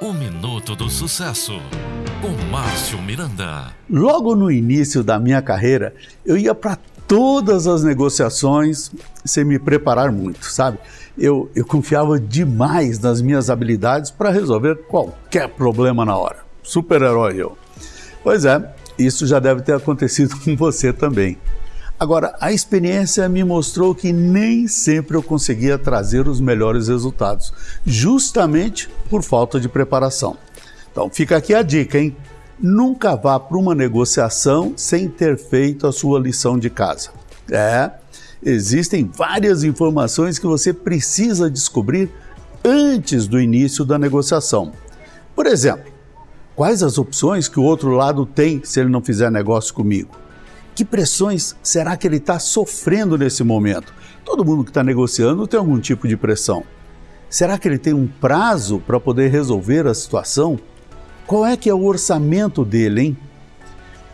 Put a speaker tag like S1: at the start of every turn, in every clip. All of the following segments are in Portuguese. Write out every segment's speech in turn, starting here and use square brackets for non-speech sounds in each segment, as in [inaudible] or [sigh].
S1: O Minuto do Sucesso, com Márcio Miranda.
S2: Logo no início da minha carreira, eu ia para todas as negociações sem me preparar muito, sabe? Eu, eu confiava demais nas minhas habilidades para resolver qualquer problema na hora. Super-herói eu. Pois é, isso já deve ter acontecido [laughs] com você também. Agora, a experiência me mostrou que nem sempre eu conseguia trazer os melhores resultados, justamente por falta de preparação. Então, fica aqui a dica, hein? Nunca vá para uma negociação sem ter feito a sua lição de casa. É, existem várias informações que você precisa descobrir antes do início da negociação. Por exemplo, quais as opções que o outro lado tem se ele não fizer negócio comigo? Que pressões será que ele está sofrendo nesse momento? Todo mundo que está negociando tem algum tipo de pressão. Será que ele tem um prazo para poder resolver a situação? Qual é que é o orçamento dele, hein?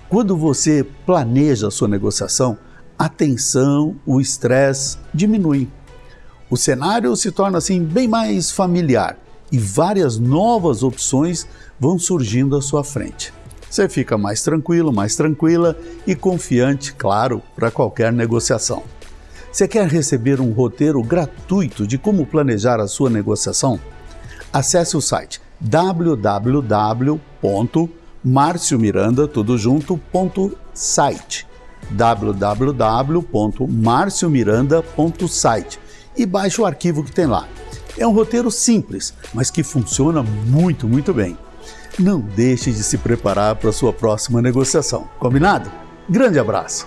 S2: Quando você planeja a sua negociação, a tensão, o estresse diminuem. O cenário se torna assim bem mais familiar e várias novas opções vão surgindo à sua frente. Você fica mais tranquilo, mais tranquila e confiante, claro, para qualquer negociação. Você quer receber um roteiro gratuito de como planejar a sua negociação? Acesse o site www.marciomiranda.site www.marciomiranda.site e baixe o arquivo que tem lá. É um roteiro simples, mas que funciona muito, muito bem não deixe de se preparar para sua próxima negociação. Combinado? Grande abraço!